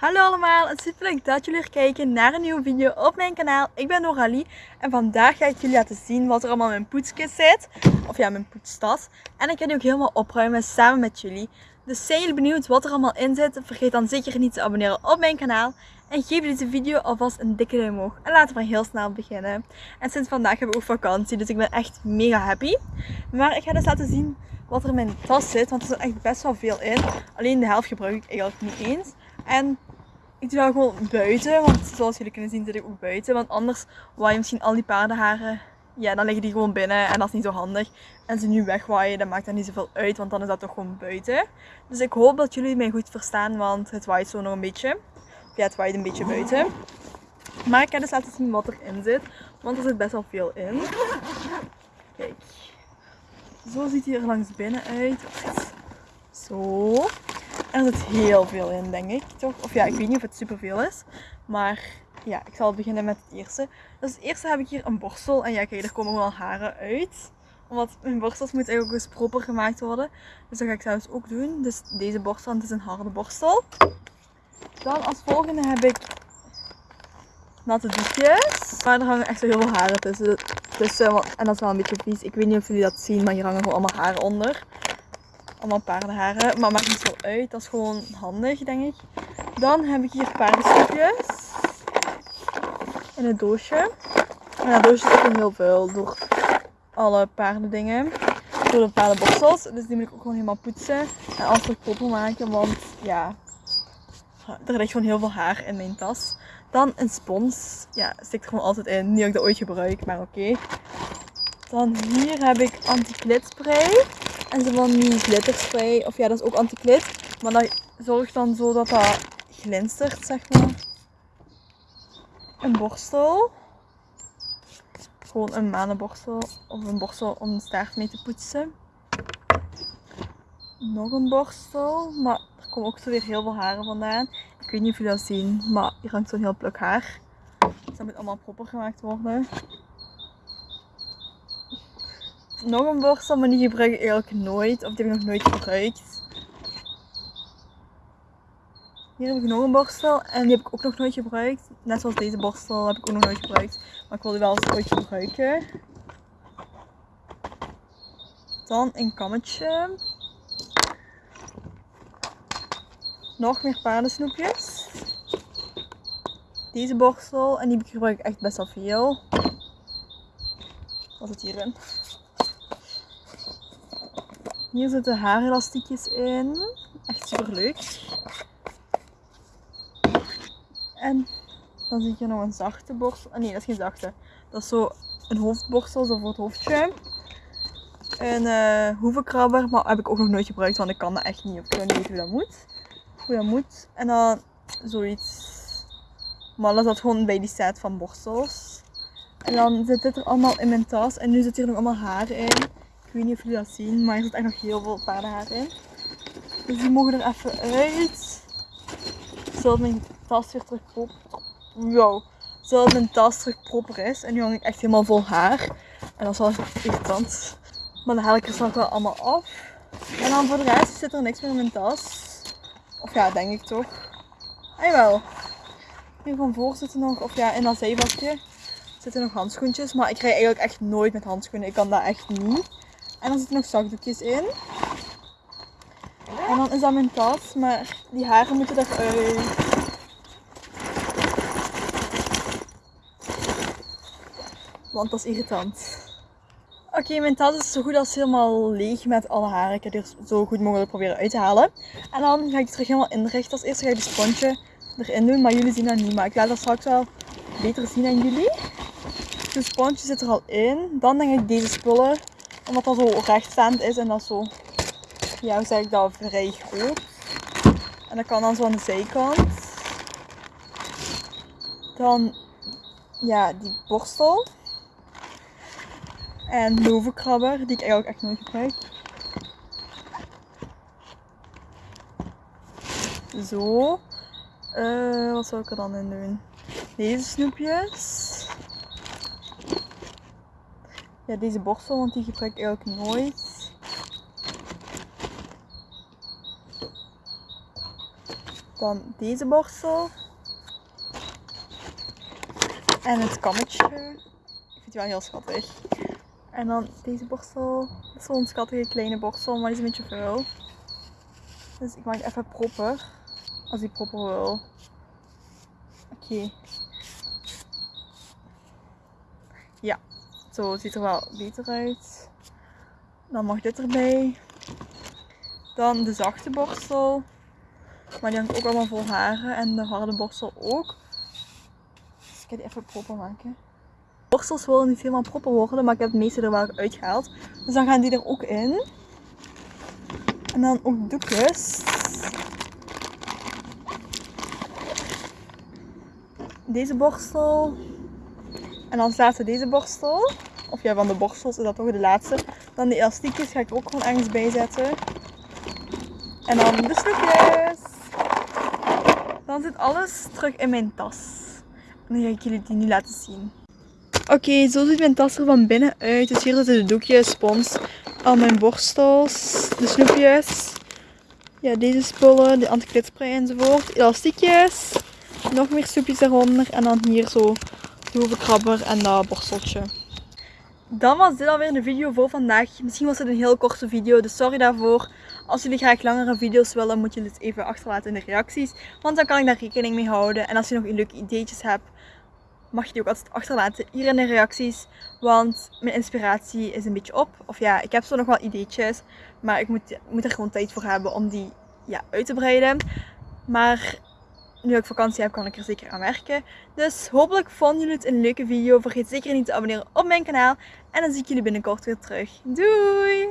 Hallo allemaal, het is super leuk dat jullie weer kijken naar een nieuwe video op mijn kanaal. Ik ben Noralie en vandaag ga ik jullie laten zien wat er allemaal in mijn poetskist zit. Of ja, mijn poetstas. En ik ga die ook helemaal opruimen samen met jullie. Dus zijn jullie benieuwd wat er allemaal in zit? Vergeet dan zeker niet te abonneren op mijn kanaal. En geef deze video alvast een dikke duim omhoog. En laten we heel snel beginnen. En sinds vandaag hebben we ook vakantie, dus ik ben echt mega happy. Maar ik ga dus laten zien wat er in mijn tas zit, want er zit echt best wel veel in. Alleen de helft gebruik ik eigenlijk niet eens. En ik doe dat gewoon buiten, want zoals jullie kunnen zien zit ik ook buiten. Want anders waai je misschien al die paardenharen, ja dan liggen die gewoon binnen en dat is niet zo handig. En ze nu wegwaaien, dat maakt dan niet zoveel uit, want dan is dat toch gewoon buiten. Dus ik hoop dat jullie mij goed verstaan, want het waait zo nog een beetje. Ja, het waait een beetje buiten. Maar ik ga dus laten zien wat erin zit, want er zit best wel veel in. Kijk. Zo ziet hij er langs binnen uit. Zo. Er zit heel veel in, denk ik, toch? Of ja, ik weet niet of het superveel is. Maar ja, ik zal beginnen met het eerste. Dus het eerste heb ik hier een borstel. En ja, kijk, er komen wel haren uit. Omdat mijn borstels moeten eigenlijk ook eens proper gemaakt worden. Dus dat ga ik zelfs ook doen. Dus deze borstel, het is een harde borstel. Dan als volgende heb ik natte doekjes. Maar er hangen echt heel veel haren tussen en dat is wel een beetje vies. Ik weet niet of jullie dat zien, maar hier hangen gewoon allemaal haren onder. Allemaal paardenharen. Maar maakt niet zo uit. Dat is gewoon handig, denk ik. Dan heb ik hier paardensnoepjes. In een doosje. En dat doosje ook heel veel door alle paardendingen. Door de paardenborstels. Dus die moet ik ook gewoon helemaal poetsen. En terug proper maken. Want ja, er ligt gewoon heel veel haar in mijn tas. Dan een spons. Ja, stikt er gewoon altijd in. Niet dat ik dat ooit gebruik, maar oké. Dan hier heb ik anti spray. En zo van die glitterspray. Of ja, dat is ook anti-klit. Maar dat zorgt dan zo dat dat glinstert, zeg maar. Een borstel. Gewoon een manenborstel. Of een borstel om de staart mee te poetsen. Nog een borstel. Maar er komen ook zo weer heel veel haren vandaan. Ik weet niet of jullie dat zien. Maar hier hangt zo'n heel pluk haar. Dus dat moet allemaal proper gemaakt worden nog een borstel, maar die gebruik ik eigenlijk nooit. Of die heb ik nog nooit gebruikt. Hier heb ik nog een borstel en die heb ik ook nog nooit gebruikt. Net zoals deze borstel heb ik ook nog nooit gebruikt. Maar ik wil die wel eens ooit gebruiken. Dan een kammetje. Nog meer paardensnoepjes. Deze borstel en die gebruik ik echt best wel veel. Wat zit hierin? Hier zitten haarelastiekjes in. Echt super leuk. En dan zie ik hier nog een zachte borstel. Nee, dat is geen zachte. Dat is zo een hoofdborstel, zo voor het hoofdje. Een uh, hoevenkrabber, maar heb ik ook nog nooit gebruikt, want ik kan dat echt niet. Ik weet niet hoe dat moet. Hoe dat moet. En dan zoiets. Maar dat zat gewoon bij die set van borstels. En dan zit dit er allemaal in mijn tas. En nu zit hier nog allemaal haar in. Ik weet niet of jullie dat zien, maar er zit echt nog heel veel paardenhaar in. Dus die mogen er even uit. Zodat mijn tas weer terug proper... Wow. Zodat mijn tas terug proper is. En nu hang ik echt helemaal vol haar. En dat is wel irritant. Maar dan haal ik er straks wel allemaal af. En dan voor de rest zit er niks meer in mijn tas. Of ja, denk ik toch. Ah wel. Hier van voor zitten nog, of ja, in dat zeevakje zitten nog handschoentjes. Maar ik rij eigenlijk echt nooit met handschoenen. Ik kan dat echt niet. En dan zitten nog zakdoekjes in. En dan is dat mijn tas, maar die haren moeten eruit. Want dat is irritant. Oké, mijn tas is zo goed als helemaal leeg met alle haren. Ik heb er zo goed mogelijk proberen uit te halen. En dan ga ik die terug helemaal inrichten. Als eerste ga ik de sponsje erin doen, maar jullie zien dat niet. Maar ik laat dat straks wel beter zien aan jullie. De sponsje zit er al in. Dan denk ik deze spullen omdat dat zo rechtstaand is en dat zo, ja hoe zeg ik dat, vrij groot. En dat kan dan zo aan de zijkant. Dan, ja, die borstel. En de hoevenkrabber, die ik eigenlijk echt nooit gebruik. Zo. Uh, wat zou ik er dan in doen? Deze snoepjes. Ja, deze borstel, want die gebruik ik eigenlijk nooit. Dan deze borstel. En het kammetje. Ik vind die wel heel schattig. En dan deze borstel. Dat is zo'n schattige kleine borstel, maar die is een beetje veel. Dus ik maak even proper. Als ik proper wil. Oké. Ja, zo ziet er wel beter uit. Dan mag dit erbij. Dan de zachte borstel. Maar die hangt ook allemaal vol haren. En de harde borstel ook. Dus ik ga die even proper maken. Borstels willen niet helemaal proper worden, maar ik heb het meeste er wel uitgehaald. Dus dan gaan die er ook in. En dan ook doekjes. Deze borstel. En als laatste deze borstel. Of ja, van de borstels is dat toch de laatste. Dan de elastiekjes ga ik ook gewoon ergens bij zetten. En dan de snoepjes. Dan zit alles terug in mijn tas. En dan ga ik jullie die nu laten zien. Oké, zo ziet mijn tas er van binnen uit. Dus hier zitten de doekjes, spons, al mijn borstels, de snoepjes. Ja, deze spullen, de antiklitspray enzovoort. Elastiekjes. Nog meer snoepjes eronder. En dan hier zo hoevenkrabber en dat borsteltje. Dan was dit alweer de video voor vandaag. Misschien was het een heel korte video, dus sorry daarvoor. Als jullie graag langere video's willen, moet je het even achterlaten in de reacties. Want dan kan ik daar rekening mee houden. En als je nog leuke ideetjes hebt, mag je die ook altijd achterlaten hier in de reacties. Want mijn inspiratie is een beetje op. Of ja, ik heb zo nog wel ideetjes. Maar ik moet, moet er gewoon tijd voor hebben om die ja, uit te breiden. Maar nu ik vakantie heb, kan ik er zeker aan werken. Dus hopelijk vonden jullie het een leuke video. Vergeet zeker niet te abonneren op mijn kanaal. En dan zie ik jullie binnenkort weer terug. Doei!